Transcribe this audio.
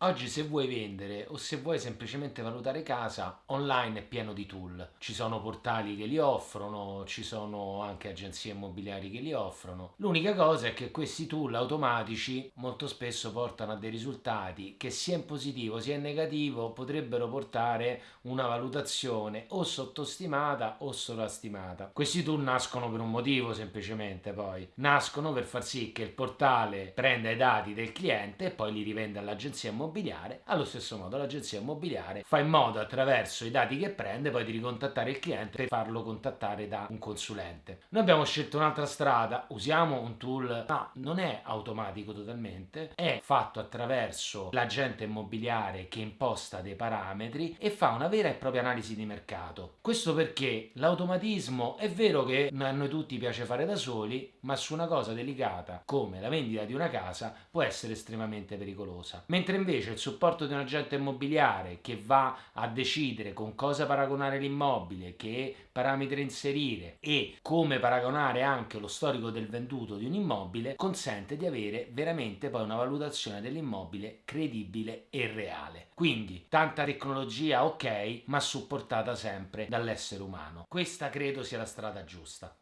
Oggi se vuoi vendere o se vuoi semplicemente valutare casa, online è pieno di tool. Ci sono portali che li offrono, ci sono anche agenzie immobiliari che li offrono. L'unica cosa è che questi tool automatici molto spesso portano a dei risultati che sia in positivo sia in negativo potrebbero portare una valutazione o sottostimata o sovrastimata. Questi tool nascono per un motivo semplicemente poi. Nascono per far sì che il portale prenda i dati del cliente e poi li rivenda all'agenzia immobiliare immobiliare, allo stesso modo l'agenzia immobiliare fa in modo attraverso i dati che prende poi di ricontattare il cliente per farlo contattare da un consulente. Noi abbiamo scelto un'altra strada, usiamo un tool, ma non è automatico totalmente, è fatto attraverso l'agente immobiliare che imposta dei parametri e fa una vera e propria analisi di mercato. Questo perché l'automatismo è vero che a noi tutti piace fare da soli, ma su una cosa delicata come la vendita di una casa può essere estremamente pericolosa. Mentre invece invece il supporto di un agente immobiliare che va a decidere con cosa paragonare l'immobile, che parametri inserire e come paragonare anche lo storico del venduto di un immobile, consente di avere veramente poi una valutazione dell'immobile credibile e reale. Quindi tanta tecnologia ok, ma supportata sempre dall'essere umano. Questa credo sia la strada giusta.